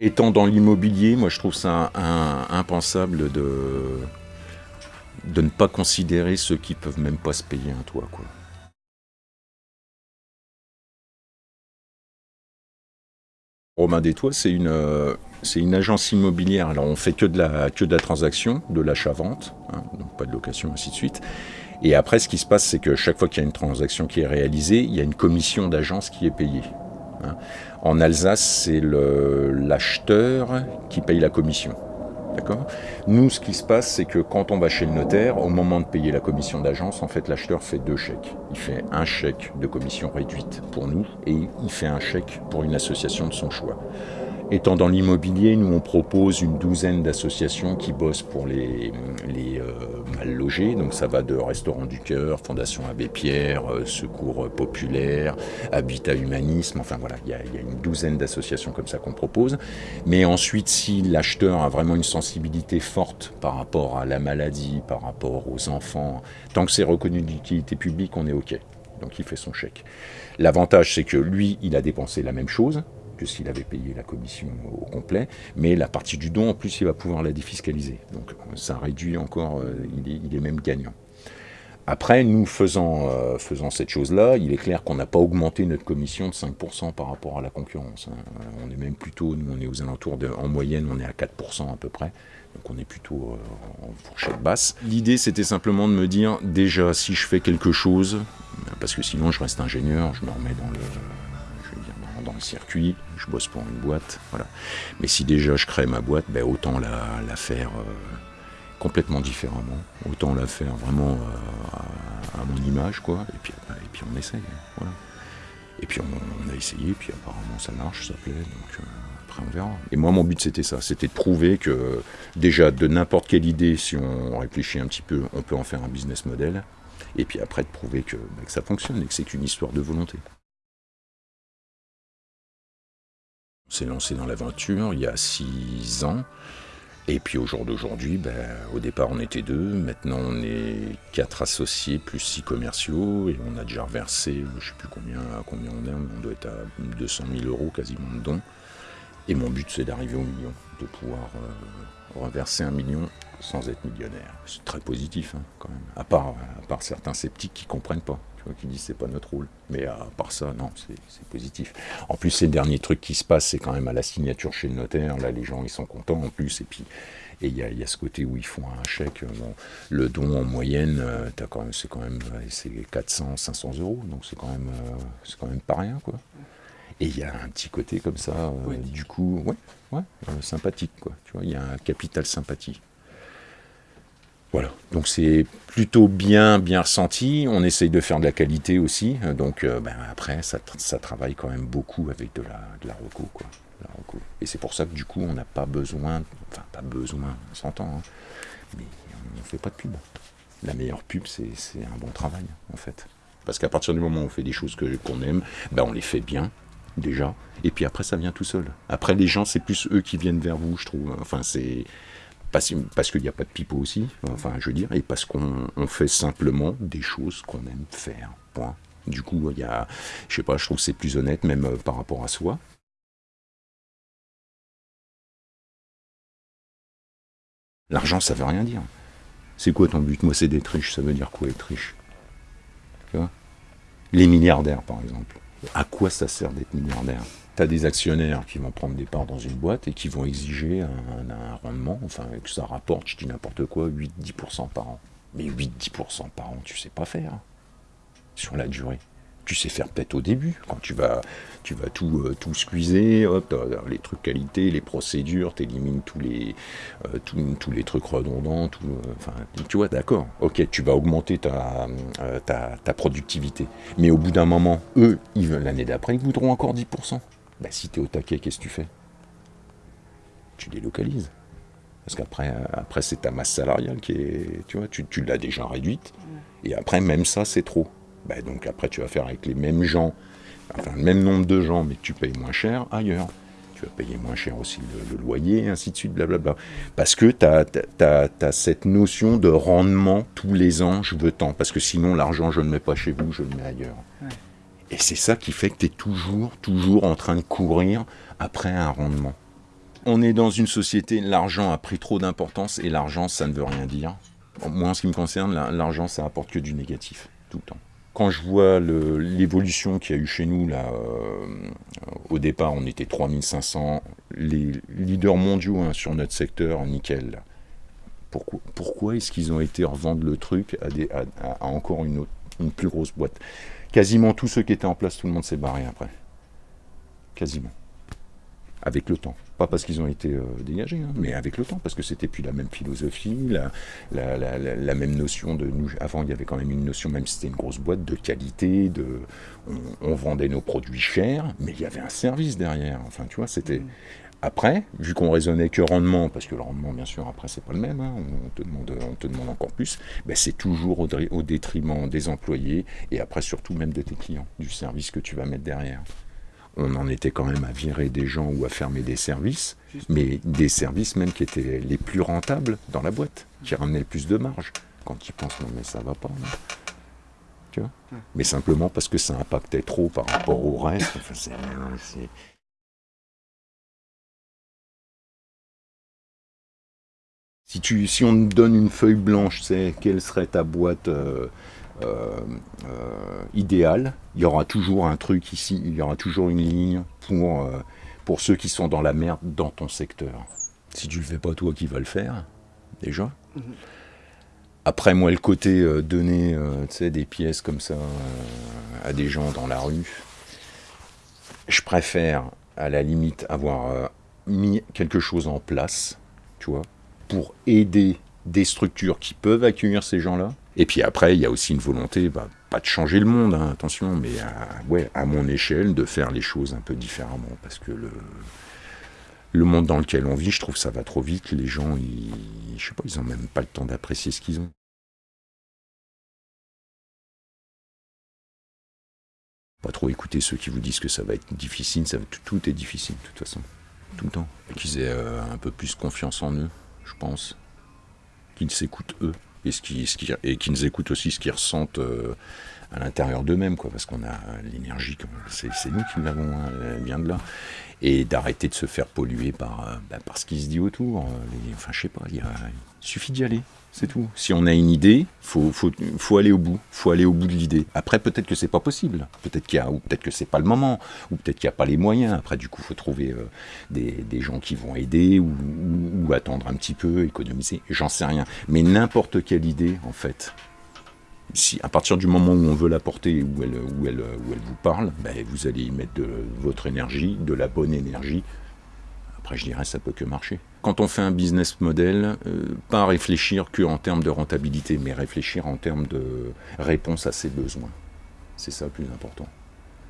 Étant dans l'immobilier, moi je trouve ça impensable de, de ne pas considérer ceux qui peuvent même pas se payer un toit. Romain des Toits, c'est une, euh, une agence immobilière. Alors on fait que de la, que de la transaction, de l'achat-vente, hein, donc pas de location, ainsi de suite. Et après, ce qui se passe, c'est que chaque fois qu'il y a une transaction qui est réalisée, il y a une commission d'agence qui est payée. Hein. En Alsace, c'est l'acheteur qui paye la commission. Nous, ce qui se passe, c'est que quand on va chez le notaire, au moment de payer la commission d'agence, en fait, l'acheteur fait deux chèques. Il fait un chèque de commission réduite pour nous et il fait un chèque pour une association de son choix. Étant dans l'immobilier, nous on propose une douzaine d'associations qui bossent pour les, euh, mal logés. Donc ça va de Restaurants du Cœur, Fondation Abbé Pierre, euh, Secours Populaire, Habitat Humanisme. Enfin voilà, il y, a, une douzaine d'associations comme ça qu'on propose. Mais ensuite, si l'acheteur a vraiment une sensibilité forte par rapport à la maladie, par rapport aux enfants, tant que c'est reconnu d'utilité publique, on est OK. Donc il fait son chèque. L'avantage, c'est que lui, il a dépensé la même chose, que s'il avait payé la commission au complet, mais la partie du don, en plus, il va pouvoir la défiscaliser. Donc ça réduit encore, euh, il, est, même gagnant. Après, nous faisant, euh, faisant cette chose-là, il est clair qu'on n'a pas augmenté notre commission de 5% par rapport à la concurrence. Hein. On est même plutôt, nous on est aux alentours de, en moyenne, on est à 4% à peu près. Donc on est plutôt euh, en fourchette basse. L'idée c'était simplement de me dire, déjà si je fais quelque chose, parce que sinon je reste ingénieur, je me remets dans le, dans le circuit, je bosse pour une boîte, voilà. Mais si déjà je crée ma boîte, ben autant la, faire euh, complètement différemment, autant la faire vraiment euh, à, mon image, quoi. Et puis, et puis on essaye, voilà. Et puis on, a essayé, puis apparemment ça marche, ça plaît, donc euh, après on verra. Et moi mon but c'était ça, c'était de prouver que déjà de n'importe quelle idée, si on réfléchit un petit peu, on peut en faire un business model. Et puis après de prouver que, ben, que ça fonctionne et que c'est qu'une histoire de volonté. S'est lancé dans l'aventure il y a six ans. Et puis au jour d'aujourd'hui, ben, au départ on était deux, maintenant on est quatre associés plus six commerciaux et on a déjà reversé, je ne sais plus combien, combien on est, on doit être à 200 000 euros quasiment de dons. Et mon but c'est d'arriver au million, de pouvoir euh, reverser un million sans être millionnaire. C'est très positif hein, quand même, à part, à part certains sceptiques qui ne comprennent pas qui disent c'est pas notre rôle. Mais à part ça, non, c'est positif. En plus, ces derniers trucs qui se passent, c'est quand même à la signature chez le notaire. Là, les gens, ils sont contents en plus. Et puis, et il y, y a, ce côté où ils font un chèque. le don en moyenne, euh, c'est quand même c'est 400, 500 euros. Donc c'est quand même, euh, c'est quand même pas rien, quoi. Et il y a un petit côté comme ça, euh, du coup, ouais, ouais sympathique, quoi. Tu vois, il y a un capital sympathie. Voilà, donc c'est plutôt bien bien ressenti. On essaye de faire de la qualité aussi. Donc euh, ben, après, ça, travaille quand même beaucoup avec de la, de la reco, quoi. Et c'est pour ça que du coup, on n'a pas besoin, enfin pas besoin, on s'entend, hein, mais on ne fait pas de pub. La meilleure pub, c'est un bon travail, en fait. Parce qu'à partir du moment où on fait des choses qu'on aime, ben on les fait bien, déjà. Et puis après, ça vient tout seul. Après, les gens, c'est plus eux qui viennent vers vous, je trouve. Enfin, c'est parce, qu'il n'y a pas de pipeau aussi, enfin je veux dire, et parce qu'on fait simplement des choses qu'on aime faire. Point. Du coup, il y a, je sais pas, je trouve que c'est plus honnête même euh, par rapport à soi. L'argent, ça veut rien dire. C'est quoi ton but? Moi, c'est d'être riche. Ça veut dire quoi être riche? Les milliardaires, par exemple. À quoi ça sert d'être milliardaire? Tu as des actionnaires qui vont prendre des parts dans une boîte et qui vont exiger un, rendement, enfin que ça rapporte, je dis n'importe quoi, 8-10% par an. Mais 8-10% par an, tu sais pas faire sur la durée. Tu sais faire peut-être au début, quand tu vas, tu vas tout, euh, tout squeezer, hop, les trucs qualité, les procédures, tu élimines tous les, euh, tous, les trucs redondants, tout, euh, enfin, tu vois, d'accord, ok, tu vas augmenter ta, ta, ta productivité. Mais au bout d'un moment, eux, l'année d'après, ils voudront encore 10%. Bah, si tu es au taquet, qu'est-ce que tu fais? Tu délocalises. Parce qu'après, après, c'est ta masse salariale qui est. Tu vois, tu, l'as déjà réduite. Et après, même ça, c'est trop. Bah, donc après, tu vas faire avec les mêmes gens, enfin, le même nombre de gens, mais tu payes moins cher ailleurs. Tu vas payer moins cher aussi le, loyer, ainsi de suite, blablabla. Parce que tu as, cette notion de rendement tous les ans, je veux tant. Parce que sinon, l'argent, je ne le mets pas chez vous, je le mets ailleurs. Et c'est ça qui fait que tu es toujours, toujours en train de courir après un rendement. On est dans une société, l'argent a pris trop d'importance et l'argent, ça ne veut rien dire. Moi, en ce qui me concerne, l'argent, ça apporte que du négatif, tout le temps. Quand je vois l'évolution qu'il y a eu chez nous, là, euh, au départ, on était 3500, les leaders mondiaux hein, sur notre secteur, nickel. Pourquoi, est-ce qu'ils ont été revendre le truc à, des, à, encore une, une plus grosse boîte? Quasiment tous ceux qui étaient en place, tout le monde s'est barré après. Quasiment avec le temps. Pas parce qu'ils ont été euh, dégagés, hein, mais avec le temps, parce que c'était plus la même philosophie, la, la, même notion de nous. Avant, il y avait quand même une notion, même si c'était une grosse boîte, de qualité, de on, vendait nos produits chers, mais il y avait un service derrière. Enfin, tu vois, c'était. Mm. Après, vu qu'on raisonnait que rendement, parce que le rendement, bien sûr, après, c'est pas le même, hein, on, te demande, on te demande encore plus, ben, c'est toujours au, au détriment des employés et après, surtout même de tes clients, du service que tu vas mettre derrière on en était quand même à virer des gens ou à fermer des services, mais des services même qui étaient les plus rentables dans la boîte, qui ramenaient le plus de marge. Quand tu penses, non mais ça va pas. Tu vois? Mais simplement parce que ça impactait trop par rapport au reste. si, tu, si on te donne une feuille blanche, c'est quelle serait ta boîte euh, idéal. Il y aura toujours un truc ici, il y aura toujours une ligne pour, euh, pour ceux qui sont dans la merde dans ton secteur. Si tu le fais pas toi qui vas le faire, déjà. Mhm. Après, moi, le côté donner des pièces comme ça à des gens dans la rue, je préfère, à la limite, avoir mis quelque chose en place, tu vois, pour aider des structures qui peuvent accueillir ces gens-là, et puis après, il y a aussi une volonté, bah, pas de changer le monde, hein, attention, mais à, ouais, à mon échelle, de faire les choses un peu différemment. Parce que le, le monde dans lequel on vit, je trouve que ça va trop vite. Les gens, ils, je sais pas, ils n'ont même pas le temps d'apprécier ce qu'ils ont. Pas trop écouter ceux qui vous disent que ça va être difficile, tout, est difficile de toute façon, tout le temps. Qu'ils aient euh, un peu plus confiance en eux, je pense. Qu'ils s'écoutent eux et, ce qui, ce qui, et qui nous écoutent aussi ce qu'ils ressentent euh, à l'intérieur d'eux-mêmes, quoi, parce qu'on a l'énergie, c'est nous qui l'avons, hein, elle vient de là. Et d'arrêter de se faire polluer par, euh, bah, par ce qui se dit autour. Euh, enfin, je sais pas, il suffit d'y aller. C'est tout. Si on a une idée, faut, faut, faut aller au bout. faut aller au bout de l'idée. Après, peut-être que c'est pas possible. Peut-être qu'il y a, ou peut-être que c'est pas le moment. Ou peut-être qu'il n'y a pas les moyens. Après, du coup, faut trouver euh, des, des, gens qui vont aider ou, attendre un petit peu, économiser. J'en sais rien. Mais n'importe quelle idée, en fait, si à partir du moment où on veut la porter, où elle, où elle, où elle vous parle, ben, vous allez y mettre de votre énergie, de la bonne énergie. Après, je dirais, ça peut que marcher quand on fait un business model, euh, pas réfléchir qu'en termes de rentabilité, mais réfléchir en termes de réponse à ses besoins. C'est ça le plus important.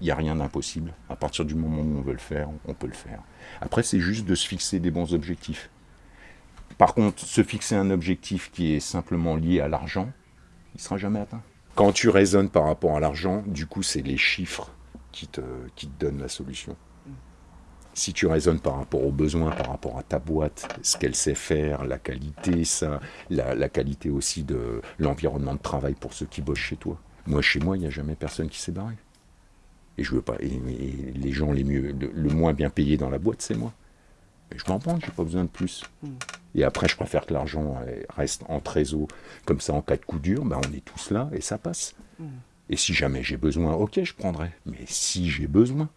Il n'y a rien d'impossible. À partir du moment où on veut le faire, on peut le faire. Après, c'est juste de se fixer des bons objectifs. Par contre, se fixer un objectif qui est simplement lié à l'argent, il ne sera jamais atteint. Quand tu raisonnes par rapport à l'argent, du coup, c'est les chiffres qui te, qui te donnent la solution si tu raisonnes par rapport aux besoins, par rapport à ta boîte, ce qu'elle sait faire, la qualité, ça, la, qualité aussi de l'environnement de travail pour ceux qui bossent chez toi. Moi, chez moi, il n'y a jamais personne qui s'est barré. Et je veux pas. Et, les gens les mieux, le, moins bien payés dans la boîte, c'est moi. Et je m'en prends, j'ai pas besoin de plus. Hmm. Et après, je préfère que l'argent reste en trésor, comme ça, en cas de coup dur, ben, on est tous là et ça passe. Hmm. Et si jamais j'ai besoin, ok, je prendrai. Mais si j'ai besoin,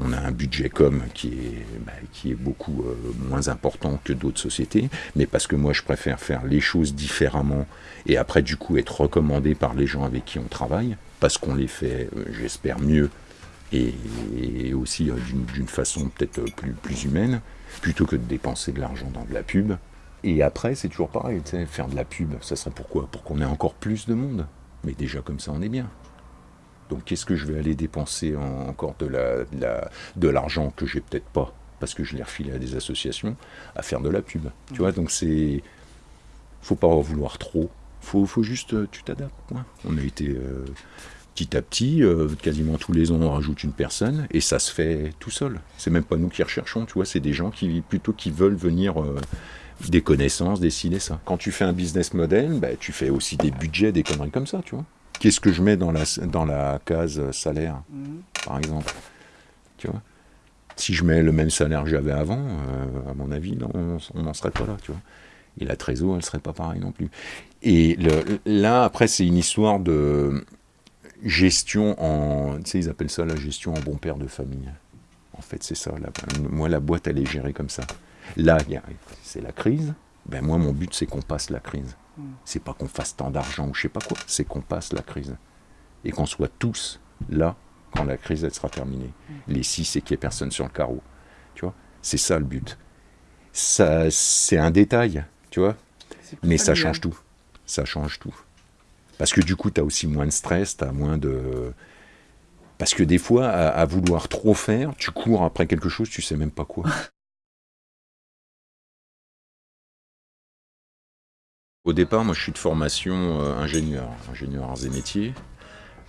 On a un budget com qui est, bah, qui est beaucoup euh, moins important que d'autres sociétés, mais parce que moi je préfère faire les choses différemment et après du coup être recommandé par les gens avec qui on travaille, parce qu'on les fait, euh, j'espère, mieux et, aussi euh, d'une façon peut-être plus, plus humaine, plutôt que de dépenser de l'argent dans de la pub. Et après, c'est toujours pareil, faire de la pub, ça serait pourquoi? Pour qu'on ait encore plus de monde. Mais déjà comme ça, on est bien. Donc qu'est-ce que je vais aller dépenser encore de l'argent la, de l'argent que j'ai peut-être pas parce que je l'ai refilé à des associations à faire de la pub. Tu vois, donc c'est faut pas en vouloir trop. Faut, faut juste euh, tu t'adaptes. On a été euh, petit à petit, euh, quasiment tous les ans on rajoute une personne et ça se fait tout seul. C'est même pas nous qui recherchons, tu vois, c'est des gens qui plutôt qui veulent venir des connaissances, décider ça. Quand tu fais un business model, bah, tu fais aussi des budgets, des conneries comme ça, tu vois. qu'est-ce que je mets dans la, dans la case salaire, mhm. par exemple Tu vois? Si je mets le même salaire que j'avais avant, euh, à mon avis, on n'en serait pas là, tu vois. Et la trésor, elle serait pas pareille non plus. Et le, là, après, c'est une histoire de gestion en. Tu sais, ils appellent ça la gestion en bon père de famille. En fait, c'est ça. moi, la boîte, elle est gérée comme ça. Là, c'est la crise. Ben, moi, mon but, c'est qu'on passe la crise. Hmm. C'est pas qu'on fasse tant d'argent ou je sais pas quoi. C'est qu'on passe la crise. Et qu'on soit tous là quand la crise elle sera terminée. Hmm. Les six, c'est qu'il n'y ait personne sur le carreau. Tu vois C'est ça le but. Ça, c'est un détail, tu vois Mais ça change tout. Ça change tout. Parce que du coup, tu as aussi moins de stress, tu as moins de parce que des fois, à, vouloir trop faire, tu cours après quelque chose, tu sais même pas quoi. Au départ, moi je suis de formation euh, ingénieur, ingénieur arts et métiers.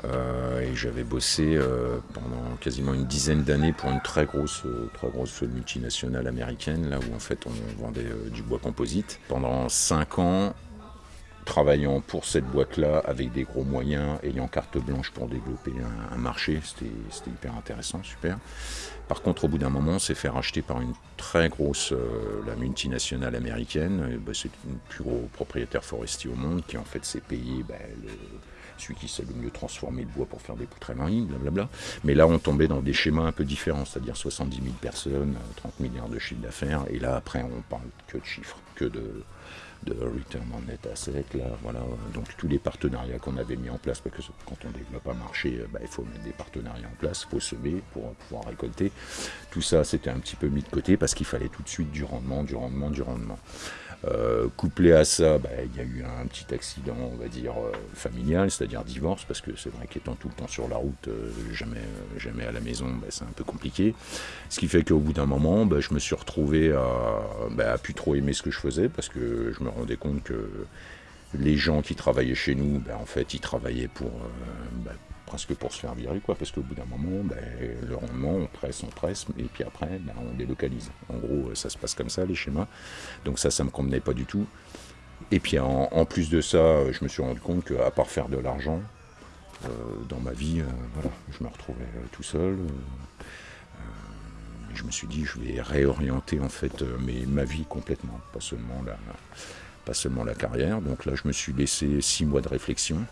Euh, et j'avais bossé euh, pendant quasiment une dizaine d'années pour une très grosse, très grosse multinationale américaine, là où en fait on vendait du bois composite. Pendant cinq ans, travaillant pour cette boîte-là avec des gros moyens, ayant carte blanche pour développer un, marché, c'était hyper intéressant, super. Par contre, au bout d'un moment, on s'est fait racheter par une très grosse, euh, la multinationale américaine. Bah, c'est le plus gros propriétaire forestier au monde qui en fait s'est payé bah, celui qui sait le mieux transformer le bois pour faire des poutres en ligne, blablabla. Mais là, on tombait dans des schémas un peu différents, c'est-à-dire 70 000 personnes, 30 milliards de chiffre d'affaires, et là, après, on parle que de chiffres, que de, de return on net asset, là, voilà. Donc tous les partenariats qu'on avait mis en place, parce que quand on développe un marché, euh, bah, il faut mettre des partenariats en place, il faut semer pour pouvoir récolter. Tout ça, c'était un petit peu mis de côté parce qu'il fallait tout de suite du rendement, du rendement, du rendement. Euh, couplé à ça, bah, il y a eu un petit accident, on va dire, euh, familial, c'est-à-dire divorce, parce que c'est vrai qu'étant tout le temps sur la route, euh, jamais, jamais à la maison, bah, c'est un peu compliqué. Ce qui fait qu'au bout d'un moment, bah, je me suis retrouvé à, à plus trop aimer ce que je faisais, parce que je me rendais compte que les gens qui travaillaient chez nous, en fait, ils travaillaient pour, presque pour se faire virer, quoi, parce qu'au bout d'un moment, ben, le rendement, on presse, on presse, et puis après, ben, on délocalise. En gros, ça se passe comme ça, les schémas. Donc ça, ça me convenait pas du tout. Et puis en, plus de ça, je me suis rendu compte qu'à part faire de l'argent, euh, dans ma vie, euh, voilà, je me retrouvais euh, tout seul. je me suis dit, je vais réorienter en fait ma vie complètement, pas seulement la, pas seulement la carrière. Donc là, je me suis laissé six mois de réflexion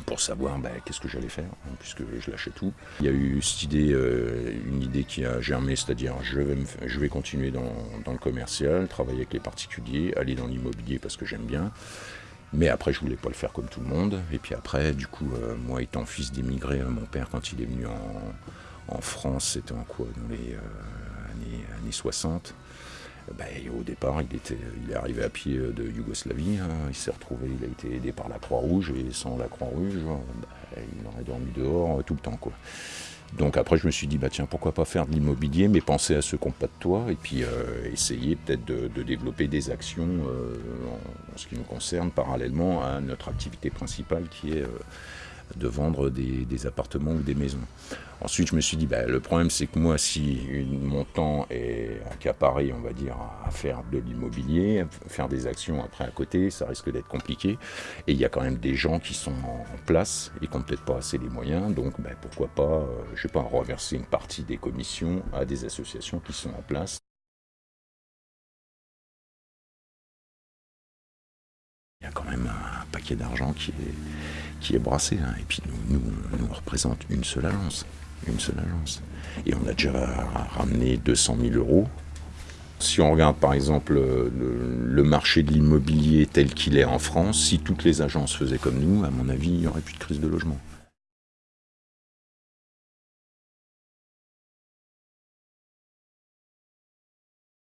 pour savoir ben, qu'est-ce que j'allais faire, hein, puisque je lâchais tout. Il y a eu cette idée, euh, une idée qui a germé, c'est-à-dire je vais, je vais continuer dans, le commercial, travailler avec les particuliers, aller dans l'immobilier parce que j'aime bien. Mais après, je voulais pas le faire comme tout le monde. Et puis après, du coup, euh, moi étant fils d'immigré, euh, mon père, quand il est venu en, France, c'était en quoi Dans les années, années 60. Ben, au départ, il, était, il est arrivé à pied de Yougoslavie, hein. il s'est retrouvé, il a été aidé par la Croix-Rouge, et sans la Croix-Rouge, ben, il aurait dormi dehors euh, tout le temps. Donc après, je me suis dit, bah tiens, pourquoi pas faire de l'immobilier, mais penser à ceux qui n'ont pas de toit, et puis euh, essayer peut-être de, développer des actions euh, en, ce qui nous concerne, parallèlement à notre activité principale qui est de vendre des, appartements ou des maisons. Ensuite, je me suis dit, bah, le problème, c'est que moi, si mon temps est accaparé, on va dire, à faire de l'immobilier, faire des actions après à côté, ça risque d'être compliqué. Et il y a quand même des gens qui sont en place et qui n'ont peut-être pas assez les moyens. Donc, bah, pourquoi pas, euh, je sais pas, reverser une partie des commissions à des associations qui sont en place. Il y a quand même un paquet d'argent qui est qui est brassé. Hein. Et puis nous, nous, on représente une seule agence. Une seule agence. Et on a déjà ramené 200 000 euros. Si on regarde par exemple le, marché de l'immobilier tel qu'il est en France, si toutes les agences faisaient comme nous, à mon avis, il n'y aurait plus de crise de logement.